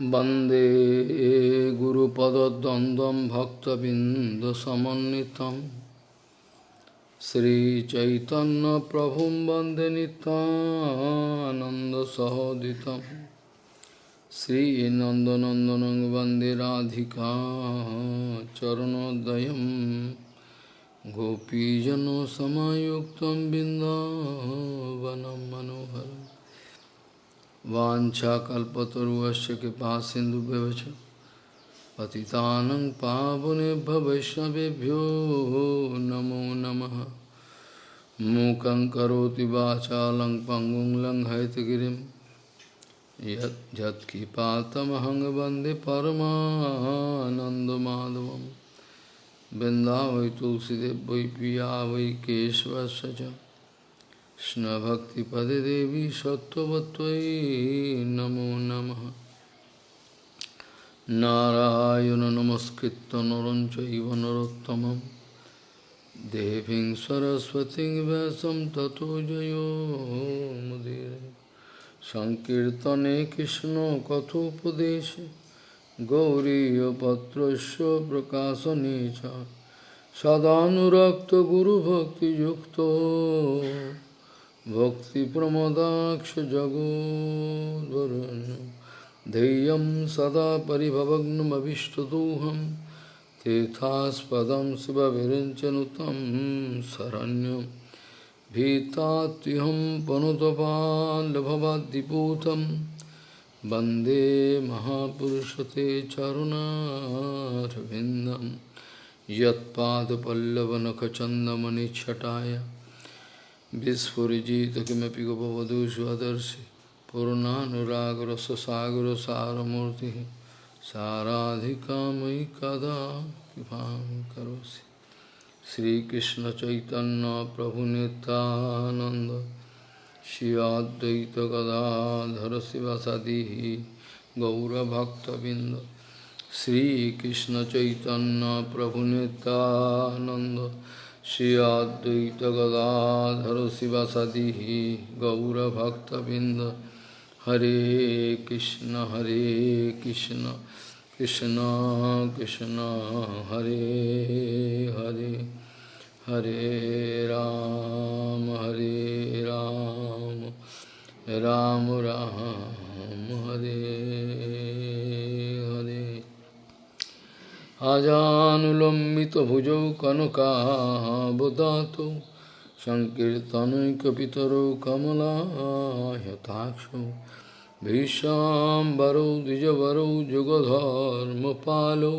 वंदे गुरुपदद्वन्द्वं भक्तबिन्दसमन्वितं। श्रीचैतन्यप्रभुं वंदे नितानन्दसहोदितं श्रीनन्दनन्दनं वंदे राधिका चरणोदयं। गोपीजनसमायुक्तं बिन्दावनं मनोहरम्। वाञ्छाकल्पतरुवस्य कृपा सिन्धुभ्यवच। पतितानं पावनेभ्य वैष्णवेभ्यो नमो नमः। मूकं करोति वाचालं पङ्गुं लङ्घयतगिरिं यत् यत्किपातमहं तुलसीदेव वै पिया वै केशवस्य কৃষ্ণভক্তিপদে দেবী সত্যবত্তয়ী নমো নম। নারায়ণ নমস্কৃত নরঞ্চব নরোত্তম দেবীং সরস্বতী ব্যাসম ততো জয়োমুদীর সংকীর্তনে কৃষ্ণ কথোপদেশে গৌরীপত্র প্রকাশনে সদানুরক্ত গুরুভক্তিযুক্ত भक्तिप्रमदाक्षजगोद्वरुन् धैर्यं सदा परिभवग्नमभिष्टदोहं तीर्थास्पदं शिवविरिञ्चनुतं शरण्यं भीतात्युहं पनुतपाल्भवाद्दिपूतं वंदे महापुरुषते चरुणारविन्दं यत्पादपल्लवनखचन्दमनिच्छटाय विस्फुरिजित किमपि गोपवधू स्वदर्शि पूर्णानुरागरससागरसारमूर्तिः साराधिका मयि कदा कृपां करोसि श्रीकृष्णचैतन्यप्रभुनितानन्द श्री अद्वैतगदाधर शिवसदिः गौरभक्तबिन्द श्रीकृष्णचैतन्यप्रभुनितानन्द Shri Advaita Gadadhara Sivasadihi Gaura Bhakta Binda Hare Krishna Hare Krishna Krishna Krishna Hare Hare Hare Ram Hare Ram Ram Ram Hare अजानुलम्बितभुजौ कनकाबदातौ सङ्कीर्तनैकपितरौ कमलायताक्षौ भीष्वाम्बरौ द्विजवरौ जुगधर्मपालौ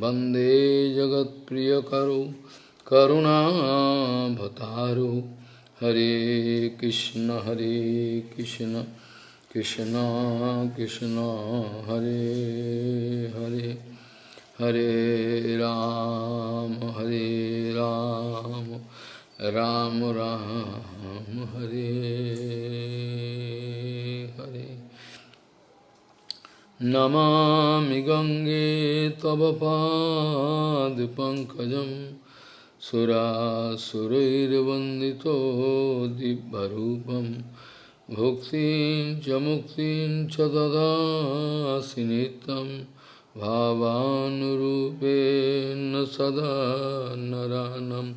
वंदे जगत्प्रियकरौ करुणाभतारौ। हरे कृष्ण हरे कृष्ण कृष्ण कृष्ण, हरे हरे। हरे राम हरे राम राम राम, हरे हरे। नमा गंगे तव पाद पंकज दिव्यरूपं। दिव्यूप भुक्ति मुक्ति च भावानुरूपेण सदा नरानं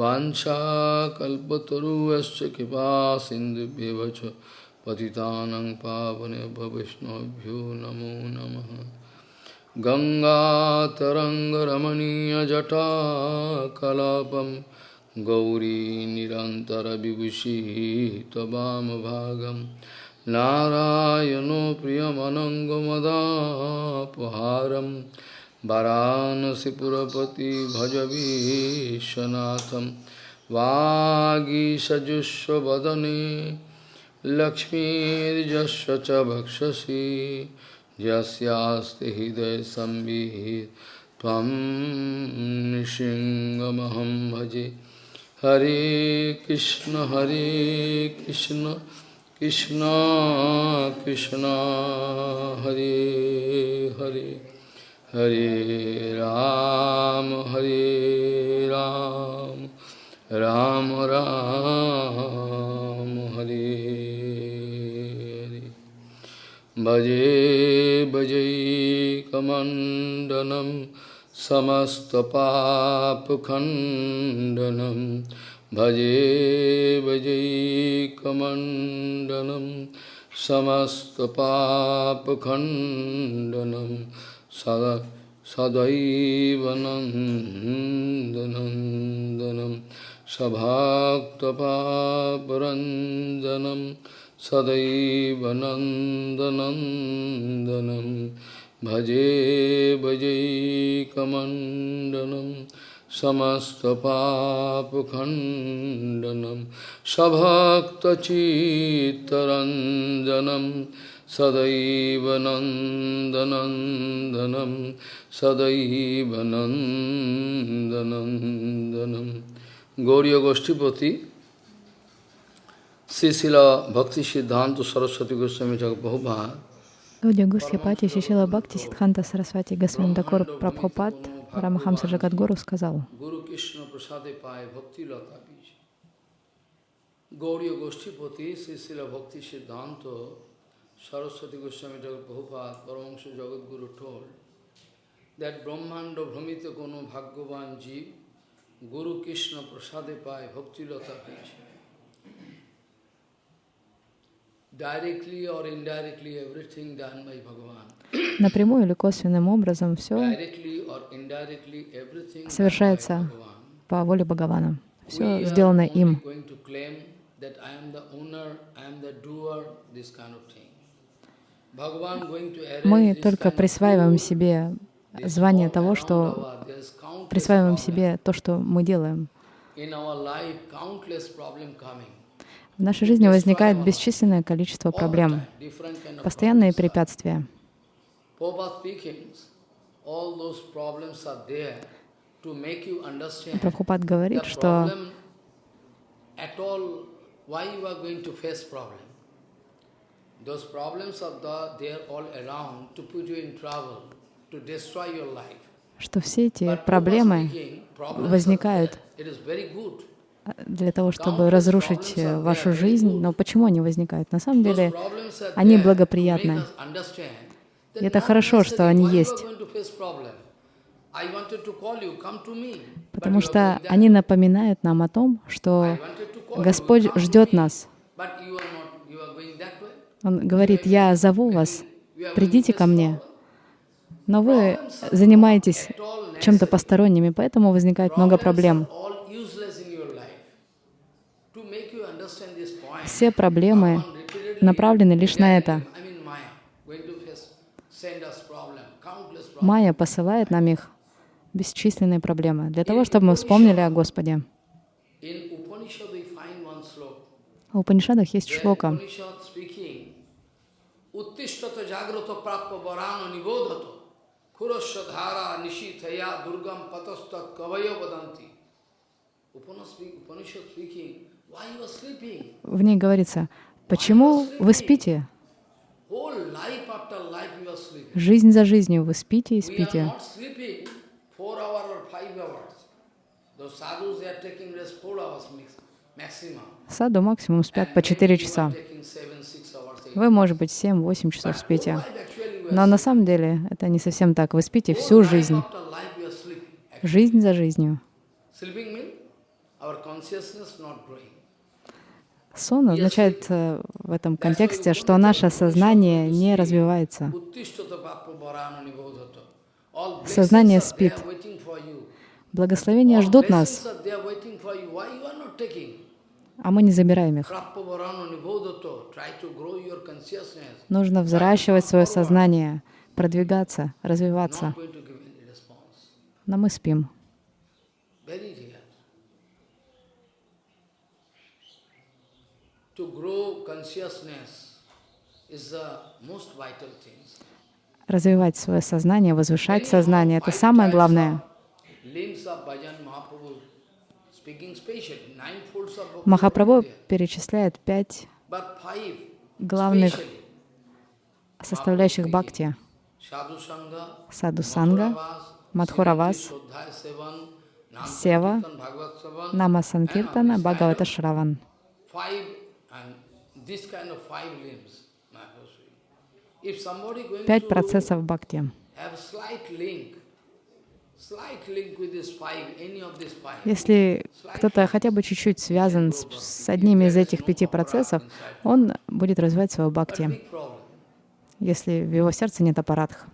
वाञ्छाकल्पतरुश्च कृपा सिन्धुभ्यव च पतितानं पावनेभ्य वैष्णवभ्यो नमो नमः गङ्गातरङ्गरमणीयजटाकलापं गौरी निरन्तरविभूषी त्ववामभागम् नारायणो प्रियमनङ्गमदापहारं वाराणसीपुरपति भजवीशनाथं वागीषजुष्वदने लक्ष्मीर्यस्य च भक्षसि यस्यास्ति हृदयसंवित् त्वं नृसिंहमहं भजे। हरे कृष्ण हरे कृष्ण। कृष्ण कृष्ण, हरे हरे हरे राम हरे राम राम राम, हरे हरे। भजे भजे पाप समस्तपापखण्डनम् भजे भजैकमण्डनं समस्तपापखण्डनं सदा सदैव नन्दनन्दनं सभाक्तपापरञ्जनं सदैव नन्दनन्दनं भजे भजैकमण्डनं समस्तपापखण्डनं सभक्तचित्तरञ्जनं सदैव नन्दनन्दनं सदैव नन्दनन्दनं गौरी गोष्ठीपति Sisila Bhakti Siddhanta Saraswati Goswami Prabhupada Гаудия Гусхипати Шишила Бхакти Сидханта Сарасвати Госвами Дакур Прабхупад Парамахамса Джагадгуру сказал, Guru Krishna Prasade Pai Bhakti Lata Bija. Gauriya Goshtipati Sisila Bhakti Siddhanta Saraswati Goswami Jagat Prabhupada Paramahansa Jagat Guru told that Brahmanda Brahmita Kono Bhagavan Jeev Guru Krishna Prasade Pai Bhakti Lata Bija. Напрямую или косвенным образом все совершается по воле Бхагавана. Все сделано им. Мы только присваиваем себе звание того, что присваиваем себе то, что мы делаем. In our life, countless problem coming. В нашей жизни возникает бесчисленное количество проблем, постоянные препятствия. Прабхупад говорит, что что все эти проблемы возникают для того, чтобы разрушить э, вашу жизнь. Но почему они возникают? На самом деле, они благоприятны. И это хорошо, что они есть. Потому что они напоминают нам о том, что Господь ждет нас. Он говорит, я зову вас, придите ко мне. Но вы занимаетесь чем-то necessary. посторонними, поэтому возникает много проблем. are all useless in your life. To make you understand this point, Все проблемы направлены лишь на это. Майя посылает нам их бесчисленные проблемы для того, чтобы мы вспомнили о Господе. В Упанишадах есть шлока. Speaking, Uttishtata jagrata prappa varano В ней говорится, почему вы спите? Жизнь за жизнью вы спите и спите. Саду максимум спят по maybe 4 you are часа. Вы, может быть, 7-8 часов спите. Но на самом деле это не совсем так. Вы спите всю жизнь. Жизнь за жизнью. Сон означает э, в этом контексте, что наше сознание не развивается. Сознание спит. Благословения ждут нас, а мы не забираем их. Нужно взращивать свое сознание, продвигаться, развиваться. Но мы спим. Very rare. To grow consciousness is the most vital thing. Развивать свое сознание, возвышать сознание — это самое главное. Махапрабху перечисляет пять главных составляющих бхакти. Sadhu Sangha, Саду Санга, Madhuravas, Мадхуравас, Сева, Нама Санкиртана, Бхагавата Шраван. Пять процессов бхакти. Если кто-то хотя бы чуть-чуть связан с, с одними из этих пяти процессов, он будет развивать but бхакти, если в его сердце нет аппаратх.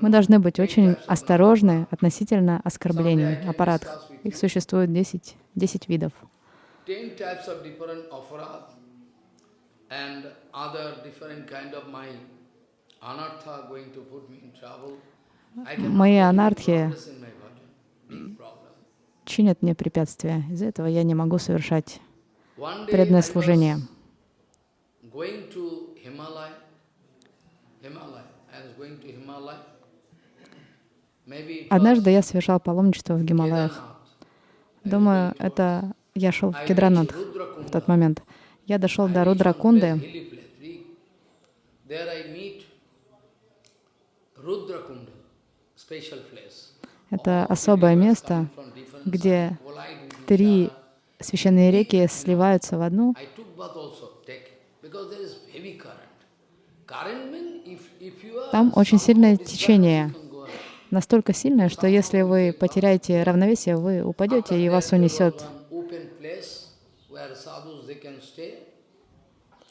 Мы должны быть очень осторожны относительно оскорблений, аппаратх. Их существует 10, 10 видов. Ten types of different aparad and other different kind of my anartha going to put me in trouble. Мои анархи чинят мне препятствия. Из-за этого я не могу совершать преданное служение. Однажды я совершал паломничество в Гималаях. Думаю, это я шел в Кедранат в тот момент. Я дошел до Рудракунды. Это особое место, где три священные реки сливаются в одну. Там очень сильное течение. Настолько сильное, что если вы потеряете равновесие, вы упадете, и вас унесет.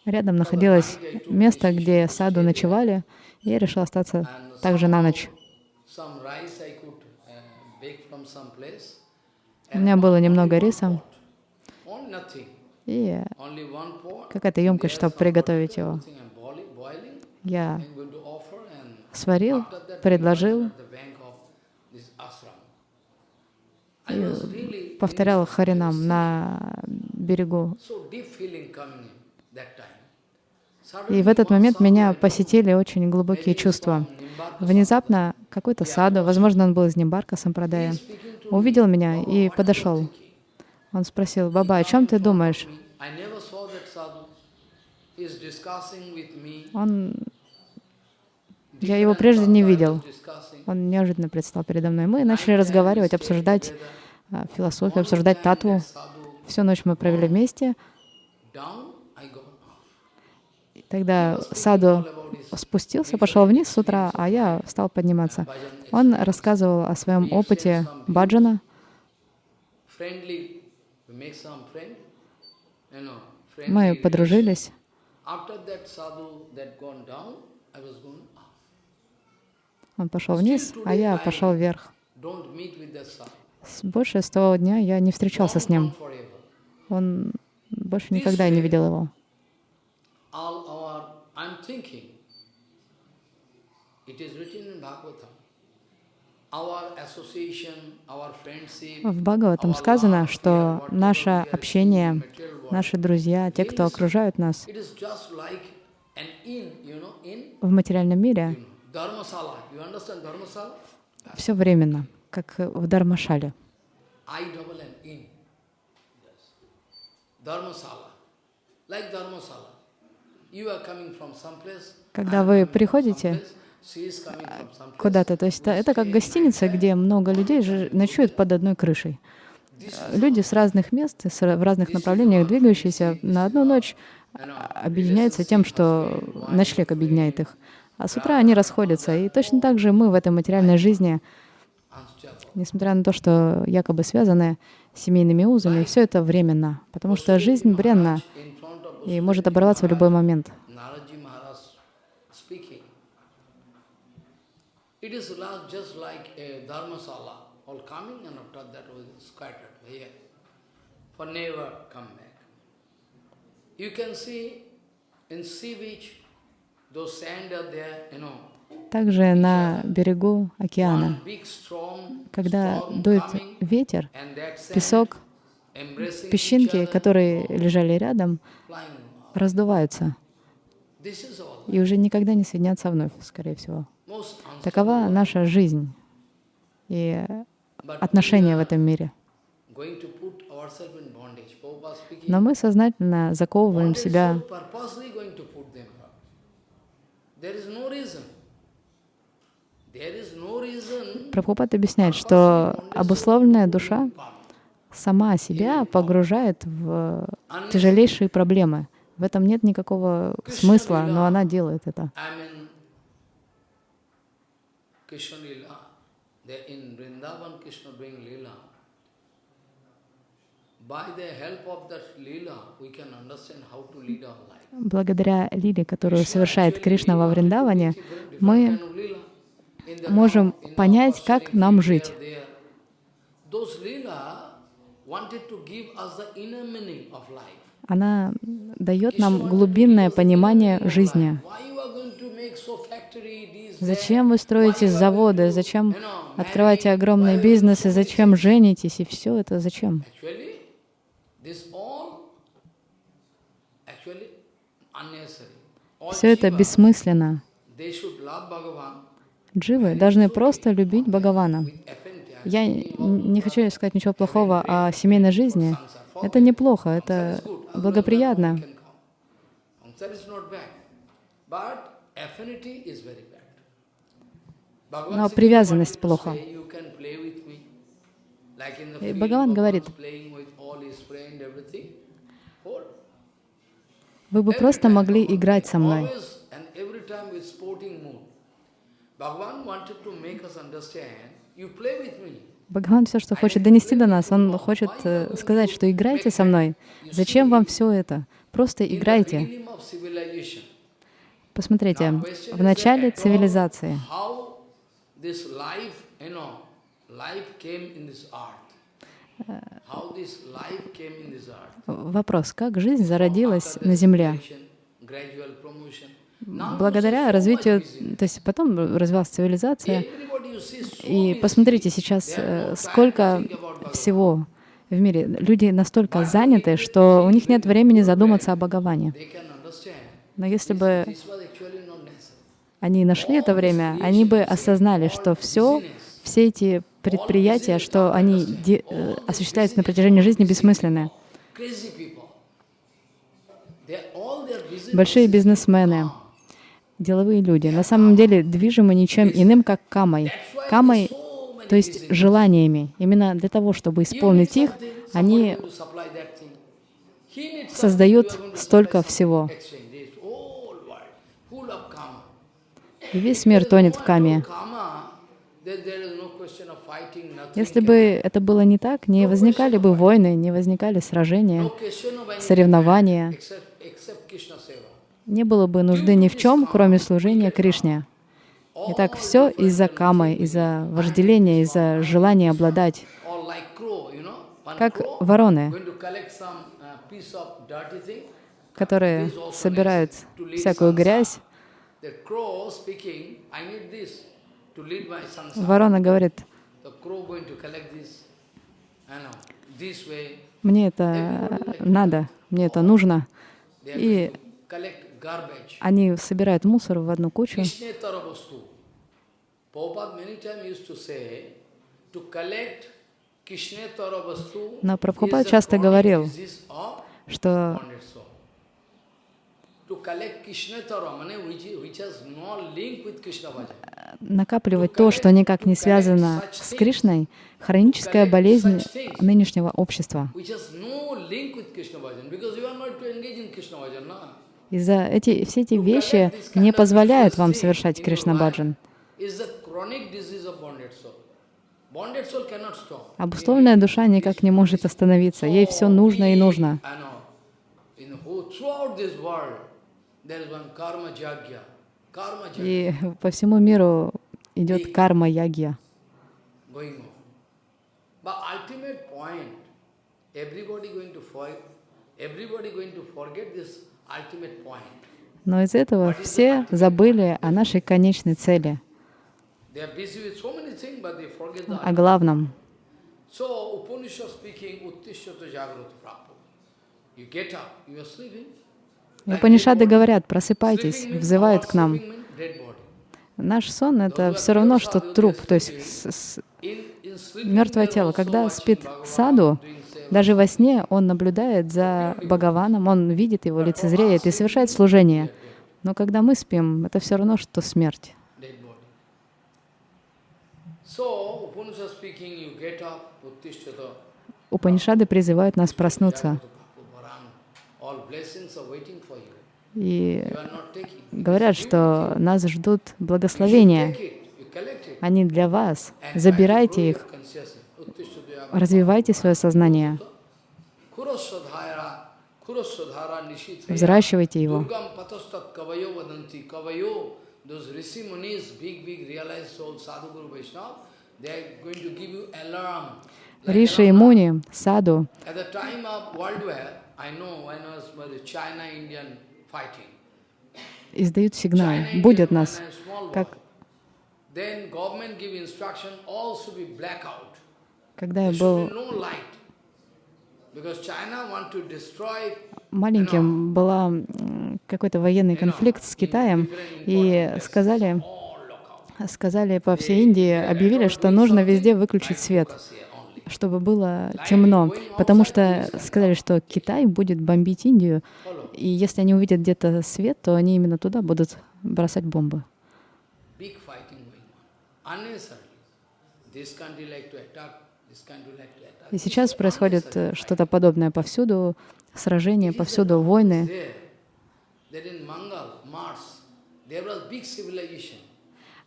Рядом находилось место, где саду ночевали, и я решил остаться также на ночь. У меня было немного риса и какая-то емкость, чтобы приготовить его. Я сварил, предложил really повторял Харинам на берегу. so deep feeling coming in that time. И в этот момент меня посетили очень глубокие чувства. Внезапно какой-то саду, возможно, он был из Нимбарка Сампрадая, увидел меня и подошел. Он спросил, «Баба, о чем ты думаешь?» Он... Я его прежде не видел. Он неожиданно предстал передо мной. Мы начали разговаривать, обсуждать а, философию, обсуждать татву. Всю ночь мы провели вместе. down, I go up. И Тогда саду спустился, пошел вниз с утра, а я стал подниматься. Он рассказывал о своем опыте баджана. Мы подружились. Он пошел вниз, а я пошел вверх. Больше с того дня я не встречался с ним. Он больше никогда не видел его. I'm thinking, it is written in Bhagavatam, В Бхагаватам сказано, что наше общение, наши друзья, те, кто окружают нас в материальном мире, все временно, как в Дармашале. Like dharmasala. Когда вы приходите куда-то, то есть это- как гостиница, где много людей ночуют под одной крышей. Э, Люди с разных мест, в разных направлениях двигающиеся на одну ночь а, объединяются тем, что ночлег объединяет их. А с утра они расходятся. И точно так же мы в этой материальной жизни, несмотря на то, что якобы связаны семейными узами, все это временно, потому что жизнь бренна и может оборваться в любой момент. Naraji Maharaj speaking. It is la- just like a dharmasala, all coming and after that was scattered here, for never come back. You can see in sea beach, those sand are there, you know, Также на берегу океана, когда дует ветер, песок, песчинки, которые лежали рядом. Раздуваются и уже никогда не соединятся вновь, скорее всего. Такова наша жизнь и отношения в этом мире. Но мы сознательно заковываем себя. Прабхупад объясняет, что обусловленная душа сама себя погружает в тяжелейшие проблемы, В этом нет никакого смысла, но она делает это. Благодаря лиле, которую совершает Кришна во Вриндаване, мы можем понять, как нам жить. Those Lila wanted to give us the inner meaning of life. Она дает нам глубинное понимание жизни. Зачем вы строите заводы, зачем открываете огромные бизнесы, зачем женитесь, и все это зачем? Все это бессмысленно. Дживы должны просто любить Бхагавана. Я не хочу сказать ничего плохого о семейной жизни. Это неплохо, это благоприятно. Но привязанность "What you плохо. say, you can play with me." Like in the И Бхагаван говорит. Вы бы просто могли играть со мной. Bhagavan wanted to make us understand, you play. Бхагаван все, что хочет донести до нас, он хочет э, сказать, что играйте со мной. Зачем вам все это? Просто играйте. Посмотрите, в начале цивилизации вопрос, как жизнь зародилась на Земле? Благодаря развитию, то есть потом развилась цивилизация, и посмотрите сейчас, э, сколько всего в мире. Люди настолько заняты, что у них нет времени задуматься о Бхагаване. Но если бы они нашли это время, они бы осознали, что все, все эти предприятия, что они э, осуществляются на протяжении жизни, бессмысленны. Большие бизнесмены, деловые люди, на самом деле движимы ничем иным, как камой. Камой, то есть желаниями. Именно для того, чтобы исполнить их, они создают столько всего. И весь мир тонет в каме. Если бы это было не так, не возникали бы войны, не возникали сражения, соревнования, не было бы нужды ни в чем, кроме служения Кришне. Итак, все из-за камы, из-за вожделения, из-за желания обладать. Как вороны, uh, которые собирают всякую грязь. Ворона говорит, мне это надо, мне это нужно. И они собирают мусор в одну кучу. Но Прабхупад часто говорил, что накапливать то, что никак не связано с Кришной, хроническая болезнь нынешнего общества. No? И-за эти, все эти вещи не позволяют вам совершать Кришна Баджан. Обусловленная душа никак не может остановиться. Ей все нужно и нужно. И по всему миру идет карма ягья. going on. But ultimate point, everybody going to for, everybody going to forget this ultimate point. Но из этого все забыли о нашей конечной цели, о главном. So, Upanishad speaking, Uttishata Jagrata Prabhu. You get up, you are sleeping. И Панишады говорят, просыпайтесь, взывают к нам. Наш сон — это все равно, что труп, то есть с- с- мертвое тело. Когда спит саду, даже во сне он наблюдает за Бхагаваном, он видит его, лицезреет и совершает служение. Но когда мы спим, это все равно, что смерть. Упанишады призывают нас проснуться. И говорят, что нас ждут благословения. Они для вас. Забирайте их. Развивайте свое сознание. Взращивайте его. Риши и. Муни, Саду, издают сигнал. Будет нас. Как когда я был маленьким, была м, какой-то военный конфликт с Китаем, и сказали. Сказали по всей Индии, объявили, что нужно везде выключить свет, чтобы было темно, потому что сказали, что Китай будет бомбить Индию, и если они увидят где-то свет, то они именно туда будут бросать бомбы. И сейчас происходит э, что-то подобное повсюду, сражения, повсюду войны. There. That in Mangal, Mars, there was big civilization.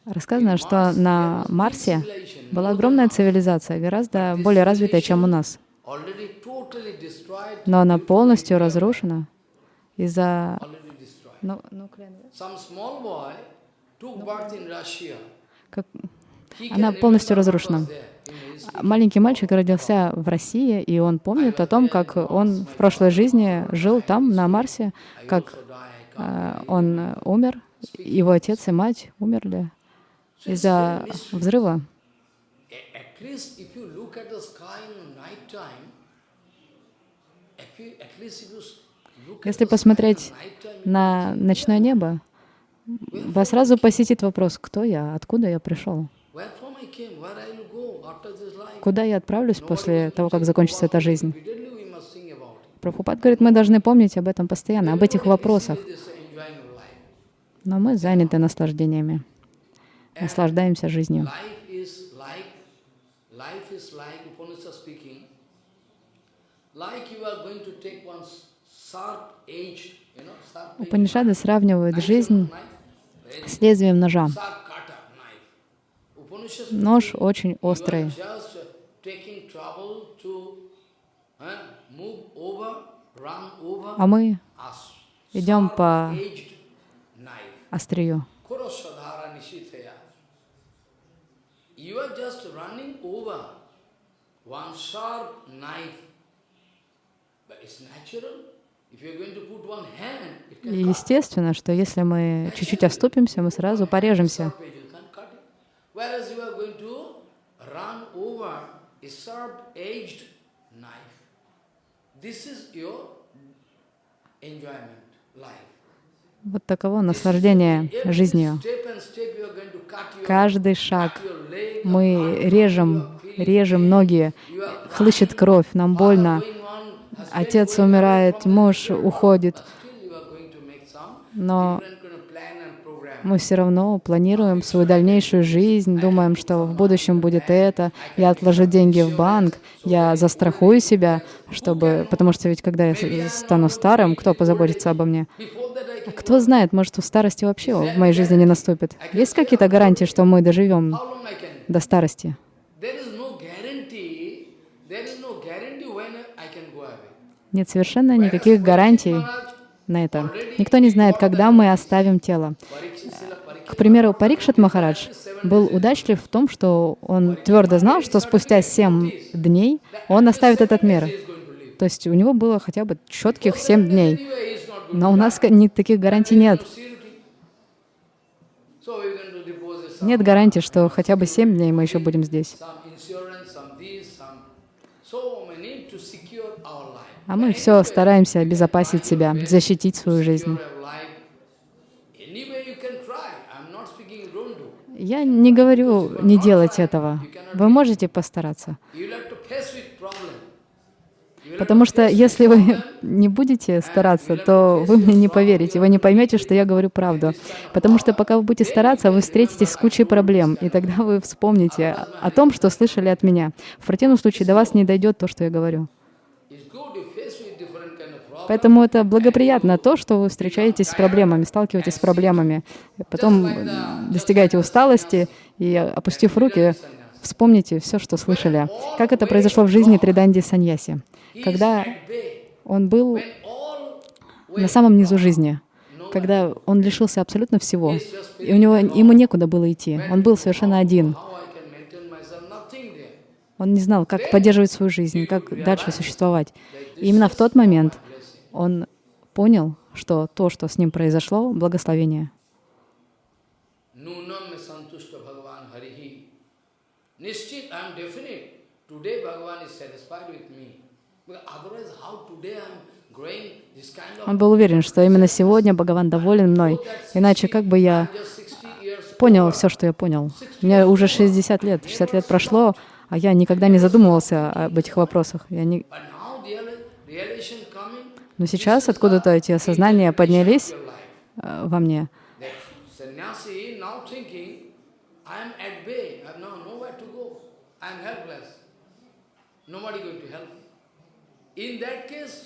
Рассказано, что на Марсе была огромная цивилизация, гораздо более развитая, чем у нас. Но она полностью разрушена из-за... Ну, Russia. как- Она полностью разрушена. Маленький мальчик родился в России, и он помнит о том, как он в прошлой жизни жил там, на Марсе, как э, он умер, его отец и мать умерли из-за взрыва. Если посмотреть на ночное небо, вас сразу посетит вопрос, кто я, откуда я пришел, куда я отправлюсь после того, как закончится эта жизнь. Прабхупад говорит, мы должны помнить об этом постоянно, об этих вопросах. Но мы заняты наслаждениями, наслаждаемся жизнью. Упанишады сравнивают жизнь с лезвием ножа. Нож очень острый. uh, А мы идем по острию. You are just running over one sharp knife. But it's natural. Естественно, что если мы чуть-чуть оступимся, мы сразу порежемся. This is your enjoyment, life. Вот таково наслаждение жизнью. Каждый шаг мы режем, режем ноги, хлыщет кровь, нам больно. Отец умирает, муж уходит, но мы все равно планируем свою дальнейшую жизнь, думаем, что в будущем будет это, я отложу деньги в банк, я застрахую себя, чтобы, потому что ведь когда я стану старым, кто позаботится обо мне? Кто знает, может, у старости вообще в моей жизни не наступит. Есть какие-то гарантии, что мы доживем до старости? Нет совершенно никаких гарантий на это. Никто не знает, когда мы оставим тело. К примеру, Парикшит Махарадж был удачлив в том, что он твердо знал, что спустя семь дней он оставит этот мир. То есть у него было хотя бы четких семь дней. Но у нас таких гарантий нет. Нет гарантии, что хотя бы семь дней мы еще будем здесь. А мы все стараемся обезопасить себя, защитить свою жизнь. Я не говорю не делать этого. Вы можете постараться. Потому что если вы не будете стараться, то вы мне не поверите, вы не поймете, что я говорю правду. Потому что пока вы будете стараться, вы встретитесь с кучей проблем, и тогда вы вспомните о том, что слышали от меня. В противном случае до вас не дойдет то, что я говорю. Поэтому это благоприятно то, что вы встречаетесь с проблемами, сталкиваетесь с проблемами, потом достигаете усталости и, опустив руки, вспомните все, что слышали. Как это произошло в жизни Триданди Саньяси, когда он был на самом низу жизни, когда он лишился абсолютно всего, и у него, ему некуда было идти, он был совершенно один. Он не знал, как поддерживать свою жизнь, как дальше существовать. И именно в тот момент он понял, что то, что с ним произошло, благословение. Today Bhagavan is satisfied with me. Он был уверен, что именно сегодня Бхагаван доволен мной. Иначе как бы я I'm just 60 years понял все, что я понял. Мне уже 60 лет, 60 лет прошло, а я никогда не задумывался об этих вопросах. Я не... Но сейчас откуда-то эти осознания поднялись э, во мне. Nobody going. In that case,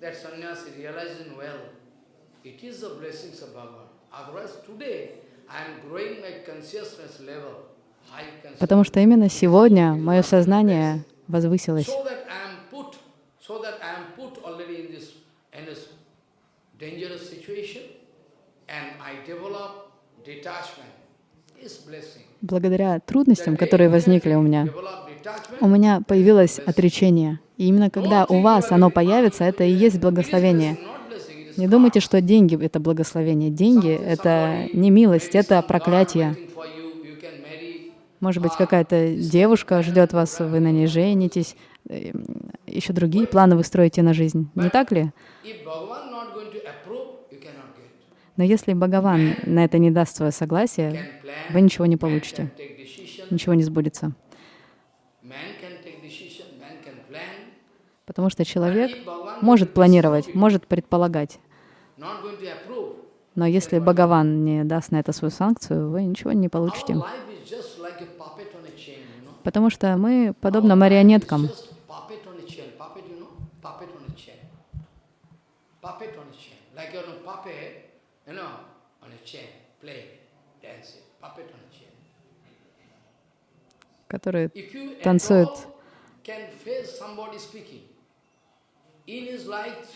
that sannyasi realizing well, it is the blessings of Bhagavan. Otherwise, today, I am growing my consciousness level. Потому что именно сегодня мое сознание возвысилось. Благодаря трудностям, которые возникли у меня, у меня появилось отречение. И именно когда у вас оно появится, это и есть благословение. Не думайте, что деньги — это благословение. Деньги — это не милость, это проклятие. Может быть, какая-то девушка ждет вас, вы на ней женитесь, э, еще другие планы вы строите на жизнь. Не так ли? Но если Бхагаван на это не даст свое согласие, вы ничего не получите, ничего не сбудется. man can take decision, man can plan. Потому что человек может планировать, может предполагать. Но если Бхагаван не даст на это свою санкцию, вы ничего не получите. Потому что мы подобно марионеткам. Которые танцуют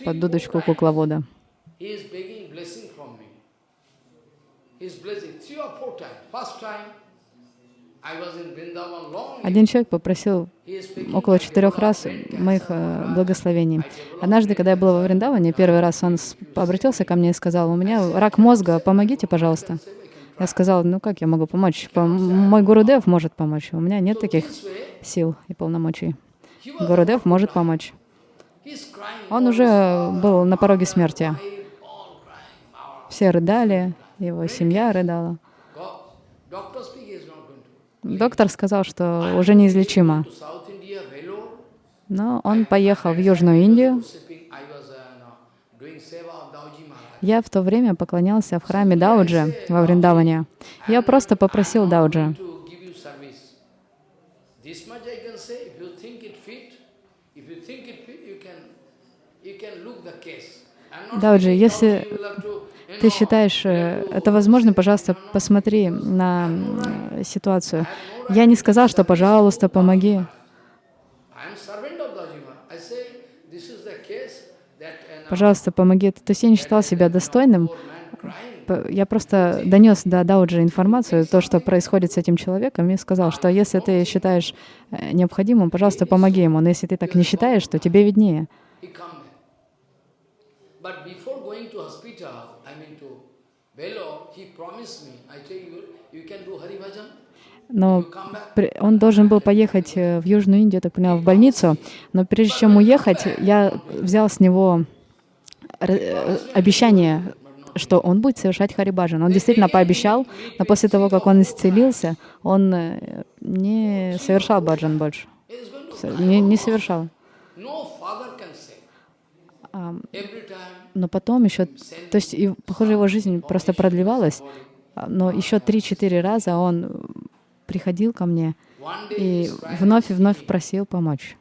под дудочку кукловода. Один человек попросил около четырех раз моих э, благословений. Однажды, когда я была во. Вриндаване, первый раз он обратился ко мне и сказал, у меня рак мозга, помогите, пожалуйста. Я сказала, ну как я могу помочь? По- Мой Гурудев может помочь. У меня нет таких сил и полномочий. Гурудев может помочь. Он уже this, был на пороге смерти. Все рыдали, его семья рыдала. Доктор сказал, что уже неизлечимо. Но он поехал в Южную Индию. Я в то время поклонялся в храме Дауджи во Вриндаване. Я просто попросил Дауджи, to give you service. This much I can say. If you think it fit, if you think it fit, you can you can look the case. I'm not Дауджи, если ты считаешь э, это возможно, пожалуйста, посмотри на э, ситуацию. Я не сказал, что пожалуйста, помоги. Пожалуйста, помоги. То есть я не считал себя достойным. Я просто донес до Дауджи информацию, то, что происходит с этим человеком, и сказал, что если ты считаешь э, необходимым, пожалуйста, помоги ему. Но если ты так не считаешь, то тебе виднее. But before going to hospital, I mean to Vellore, he promised me, I tell you, you can do Hari Bhajan, Но он должен был поехать э, в Южную Индию, так поняла, в больницу. Но прежде чем уехать, я взял с него э, обещание, что он будет совершать харибаджан. Он действительно пообещал, но после того, как он исцелился, он э, не совершал баджан больше. Не, не совершал. Но потом еще, то есть, и, похоже, его жизнь просто продлевалась, а, но еще три-четыре раза он приходил ко мне и вновь и вновь просил помочь.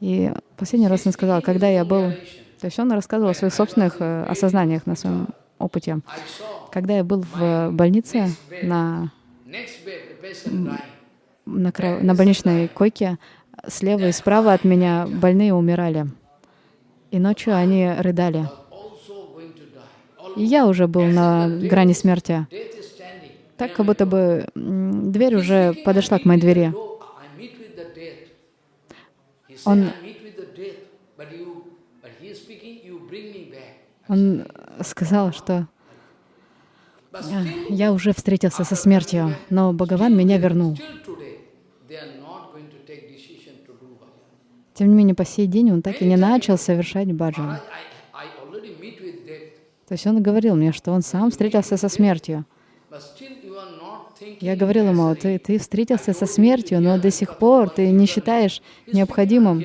И последний раз он сказал, когда я был... То есть он рассказывал о своих собственных э, осознаниях, на своем опыте. Когда я был в больнице на, на, кра- на больничной койке, слева и справа от меня больные умирали. И ночью они рыдали. И я уже был на грани смерти. Так, как будто бы дверь уже подошла к моей двери. Он-. Он сказал, что But «А, still, я уже встретился со смертью, но Бхагаван меня вернул. still today, they are not going to take decision to do bhajan. Тем не менее, по сей день он так и не начал совершать баджан. То есть он говорил мне, что он сам встретился со смертью. Я говорил ему, ты, ты встретился со смертью, но до сих пор ты не считаешь необходимым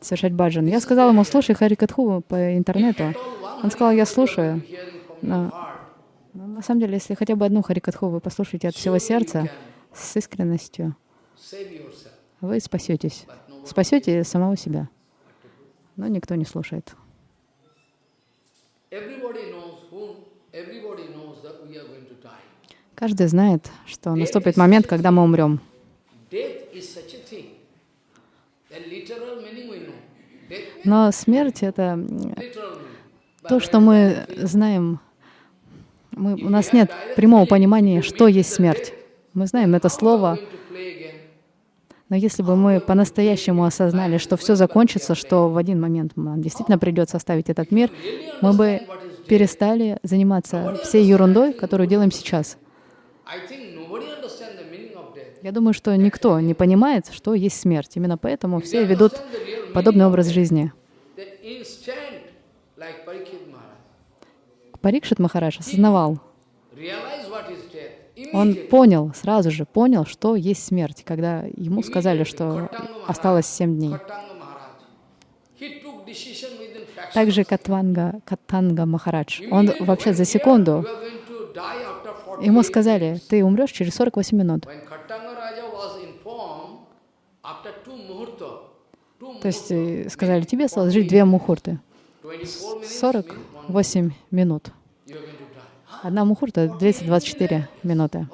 совершать баджан. Я сказал ему, слушай Харикатху по интернету. Он сказал, я слушаю. Heart, Но на самом деле, если хотя бы одну Харикатху вы послушаете от всего сердца, с искренностью, вы спасетесь. Спасете самого себя. Но никто не слушает. Каждый знает, что наступит момент, когда мы умрем. Но смерть — это то, что мы знаем. Мы, у нас нет прямого понимания, что есть смерть. Мы знаем это слово, going to play again, но если бы мы по-настоящему осознали, что все закончится, что в один момент нам действительно придется оставить этот мир, мы бы перестали заниматься всей ерундой, которую делаем сейчас. Я думаю, что никто не понимает, что есть смерть. Именно поэтому все ведут подобный образ жизни. Парикшит Махарадж осознавал, realize what is death. Он понял, сразу же понял, что есть смерть, когда ему сказали, что осталось семь дней. Также. Катванга, Катанга Махарадж, он вообще за секунду, you are going to die after 48 ему сказали, ты умрешь через 48 минут. То есть э, сказали, тебе осталось жить две мухурты. 24 minutes means one 48 минут. you are going to die. Одна мухурта 224 минуты.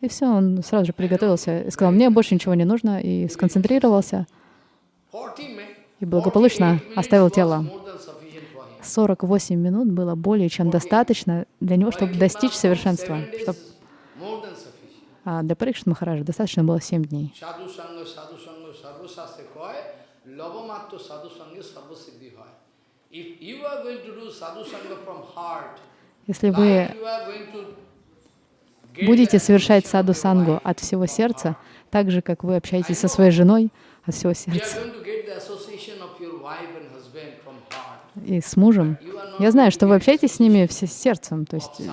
И все, он сразу же приготовился и сказал, мне больше ничего не нужно, и сконцентрировался, 40 mi- и благополучно 48 minutes оставил тело. more than sufficient for him. 48 минут было более чем достаточно для него, чтобы достичь совершенства. Чтоб- а для Парикшит Махараджа достаточно было 7 дней. Если вы будете совершать саду сангу от всего сердца, так же, как вы общаетесь со своей женой от всего сердца. И с мужем, я знаю, что вы общаетесь с ними все с сердцем, то есть, э,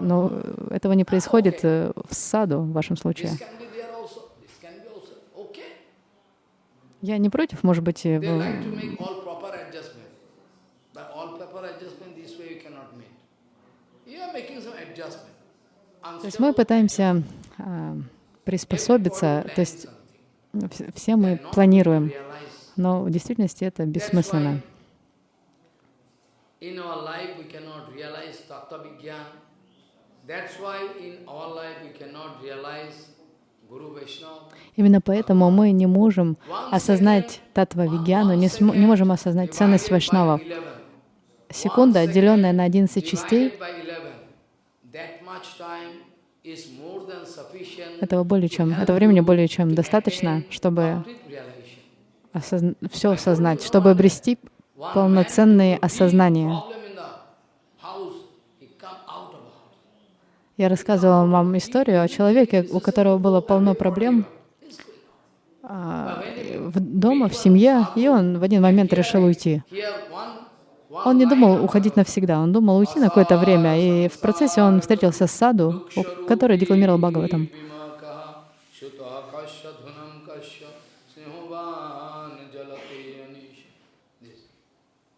но этого не происходит э, в саду в вашем случае. Я не против, может быть, э, вы то есть мы пытаемся а, приспособиться, то есть вс- все мы планируем, но в действительности это бессмысленно. Именно поэтому мы не можем осознать татва вигьяну, не, не можем осознать ценность вайшнавов. Секунда, отделенная на 11 частей, этого более чем, этого времени более чем достаточно, чтобы все осознать, чтобы обрести полноценные осознания. Я рассказывала вам историю о человеке, у которого было полно проблем. а, в дома, в семье, и он в один момент решил уйти. Он не думал уходить навсегда, он думал уйти на какое-то время, и в процессе он встретился с саду, у- который декламировал Бхагаватам.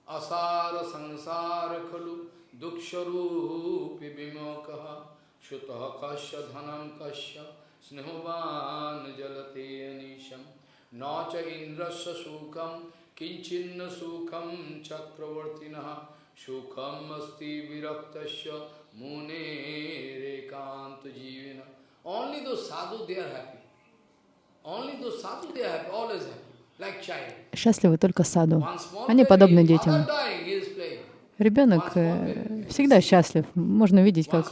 Asara sansara khalu duksharupi vimokaha shutaha kasya dhanam kasya स्नेहवान जलते अनीशम न च इंद्रस्य सुखम Kinchinna sukham chakravartinaha sukham asti viraktasya mune rekanta jivina. Only those sadhu, they are happy. Only those sadhu, they are happy, always happy. Счастливы только саду. Они подобны детям. Ребенок всегда счастлив. Можно видеть как,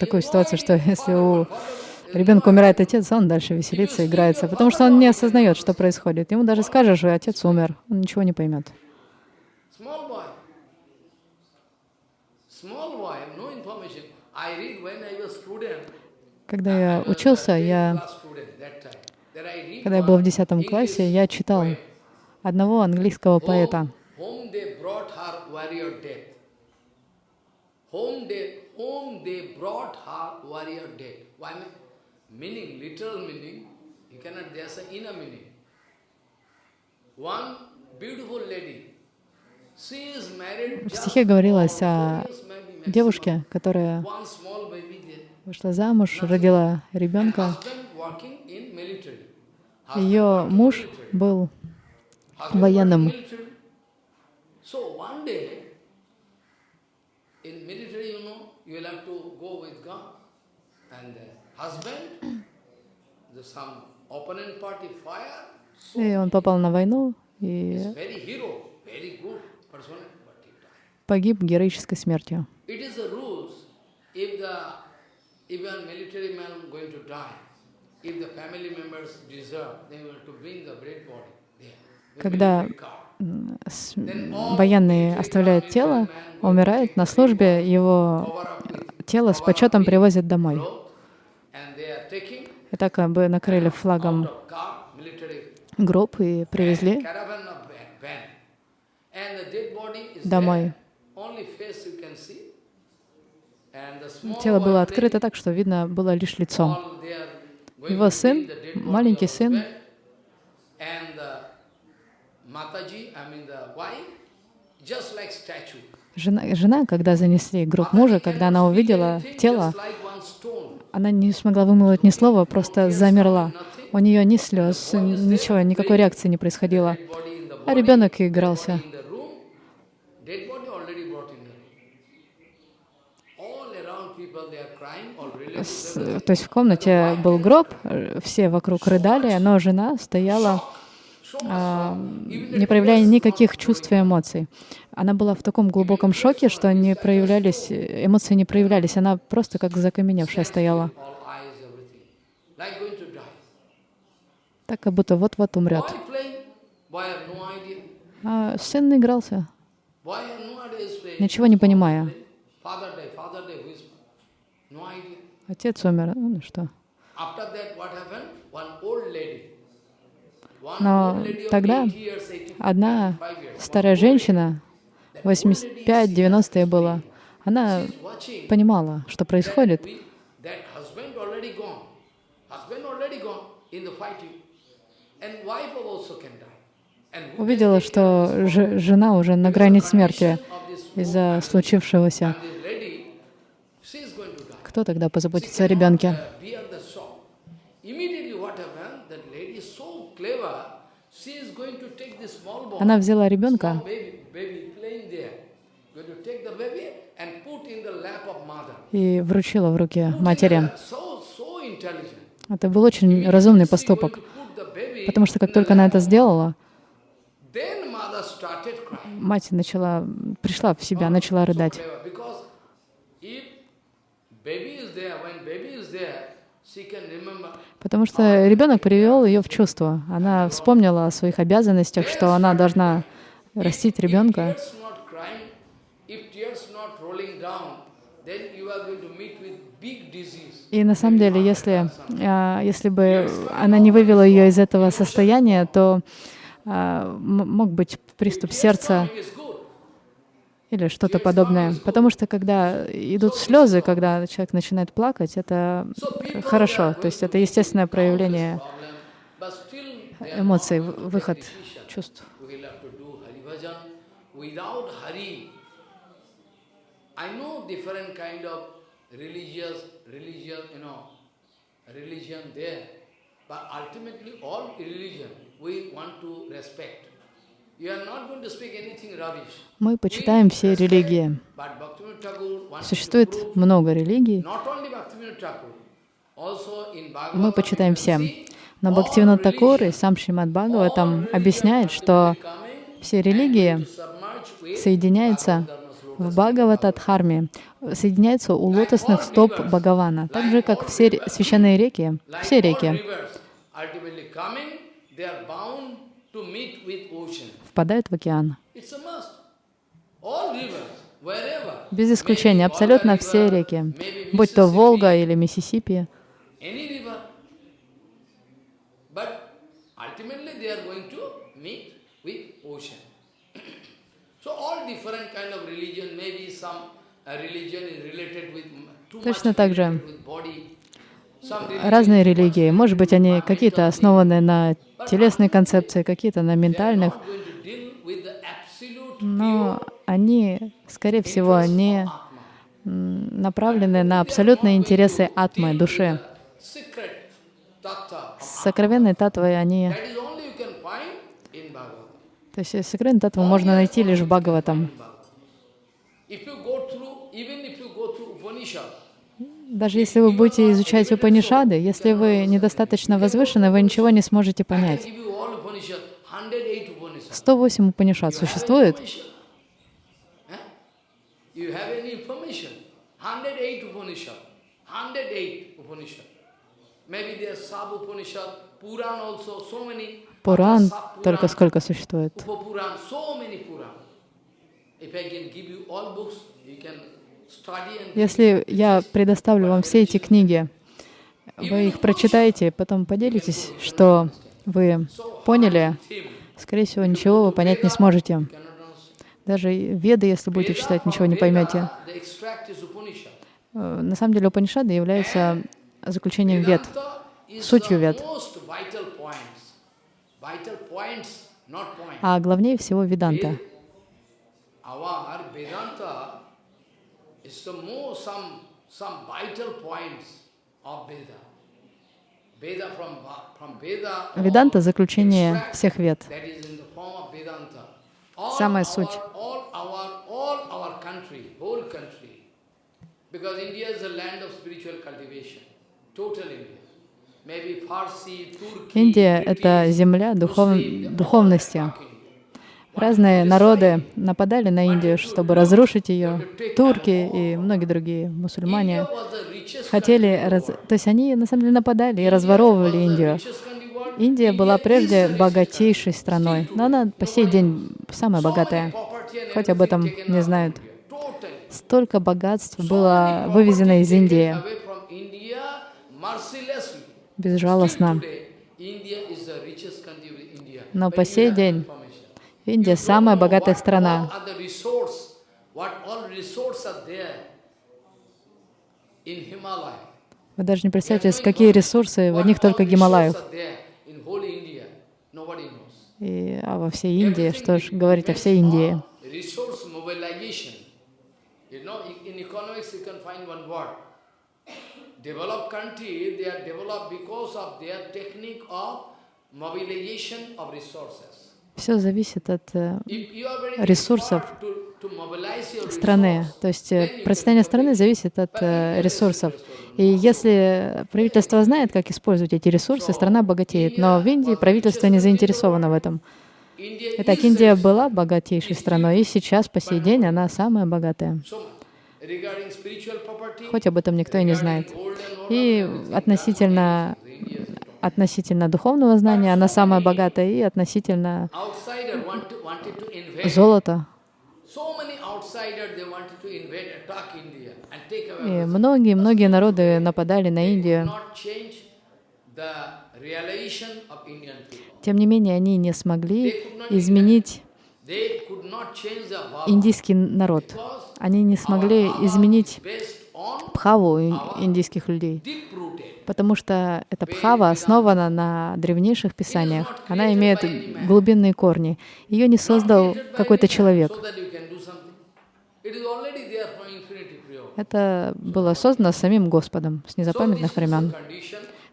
такую ситуацию, что если у ребенка умирает отец, он дальше веселится, играется, потому что он не осознает, что происходит. Ему даже скажешь, что отец умер, он ничего не поймет. Когда я учился, 10th я, когда я был в one 10 классе, я читал одного английского поэта. Whom they. Whom they, brought her warrior death. Why? Meaning, literal meaning, you cannot, there's an inner meaning. One beautiful lady, she is married В стихе говорилось о девушке, которая вышла замуж, родила ребенка. Ее муж был военным. in military, you know, you will have to go with gun. And the И он попал на войну и погиб героической смертью. Когда военный оставляет тело, умирает на службе, его тело с почетом привозят домой. cloth, and they are taking И так бы накрыли флагом гроб и привезли домой. Тело было открыто так, что видно было лишь лицо. Его сын, маленький сын. Жена, жена, когда занесли гроб мужа, когда она увидела тело, Just like one stone. Она не смогла вымолвить ни слова, просто замерла. У нее ни слез, ничего, никакой реакции не происходило. А ребенок игрался. С-. То есть в комнате был гроб, э, все вокруг рыдали, но жена стояла, не the проявляя никаких чувств и эмоций. Она была в таком глубоком шоке, что не проявлялись, эмоции не проявлялись. Она просто как закаменевшая стояла. Так, как будто вот-вот умрет. А сын игрался, ничего не понимая. Отец умер, ну что. After that, what happened? One old lady. Но тогда 80 years, 85 Одна старая женщина, 85-90 было, она понимала, что происходит. Увидела, что жена уже на грани смерти из-за случившегося. Кто тогда позаботится о ребенке? Uh, bear the shock. Immediately what happened, that lady is so clever, she is going to take this small boy, Она взяла ребенка small baby, baby playing there, going to take the baby and put in the lap of mother. и вручила в руки матери. Это был очень разумный поступок, потому что как только она это сделала, мать начала, пришла в себя, Oh, начала рыдать. Потому что ребенок привел ее в чувство. Она вспомнила о своих обязанностях, что она должна растить ребенка. И на самом деле, если, а, если бы она не вывела ее из этого состояния, то а, мог быть приступ сердца. Или что-то подобное. Потому что когда идут слезы, когда человек начинает плакать, это хорошо. То есть это естественное проявление эмоций, выход чувств. Religion there, but ultimately all religion we want to respect. Мы почитаем все религии. Существует много религий, мы почитаем все. Но all Бхактивинод Такур и сам Шримад Бхагаватам объясняет, что все религии соединяются в Бхагаватадхарме, соединяются у лотосных стоп Бхагавана, так же, как все священные реки, все реки впадают в океан. Без исключения, абсолютно все реки, будь то Волга или Миссисипи, uh, Точно так же. разные религии. Может быть, они какие-то основаны на телесной концепции, какие-то на ментальных, но они, скорее всего, м, направлены на абсолютные интересы атмы, души. Сокровенные татвы, они... То есть сокровенные татвы можно найти лишь в Бхагаватам. Даже если вы будете изучать Упанишады, если вы недостаточно возвышены, вы ничего не сможете понять. Give you all Upanishad, 108 Upanishad. 108 Упанишад You have существует. any Upanishad? Huh? You have any information? 108 Upanishad. 108 Upanishad. Maybe there are sub Upanishad, Puran also, so many. Пуран только сколько существует? Если я предоставлю вам все эти книги, вы их прочитаете, потом поделитесь, что вы поняли. Скорее всего, ничего вы понять не сможете. Даже Веды, если будете читать, ничего не поймете. Э, На самом деле Упанишады являются заключением Вед. Vedanta сутью Вед. А главнее всего Веданта. Vedanta some vital points of Veda. Veda from Va- from Veda. all Веданта — заключение всех Вед. Самая суть. Индия — это земля духов... Духовности. Разные народы нападали на Индию, чтобы разрушить ее. Турки и многие другие мусульмане хотели... раз-. То есть они на самом деле нападали и разворовывали Индию. Индия была прежде богатейшей страной, но она по сей день самая богатая. Хоть об этом не знают. Столько богатств было вывезено из Индии безжалостно. Но по сей день. Индия самая богатая страна. Вы даже не представляете, какие ресурсы в одних только Гималаях. И, а во всей Индии, что ж говорить о всей Индии. Resource mobilization. You know, in economics you can find one word. Developed country, they are developed because of their technique of mobilization of resources. Все зависит от э, ресурсов страны. То есть э, процветание страны зависит от э, ресурсов. И если правительство знает, как использовать эти ресурсы, страна богатеет. Но в Индии правительство не заинтересовано в этом. Итак, Индия была богатейшей страной, и сейчас, по сей день, она самая богатая. Хоть об этом никто и не знает. И относительно, относительно духовного знания она самая богатая, и относительно золота. И многие-многие народы нападали на Индию. Тем не менее, они не смогли изменить индийский народ. Они не смогли изменить пхаву ин- индийских людей. Потому что эта пхава основана на древнейших писаниях. Она имеет глубинные корни. Ее не создал какой-то человек. Это было создано самим Господом с незапамятных времен.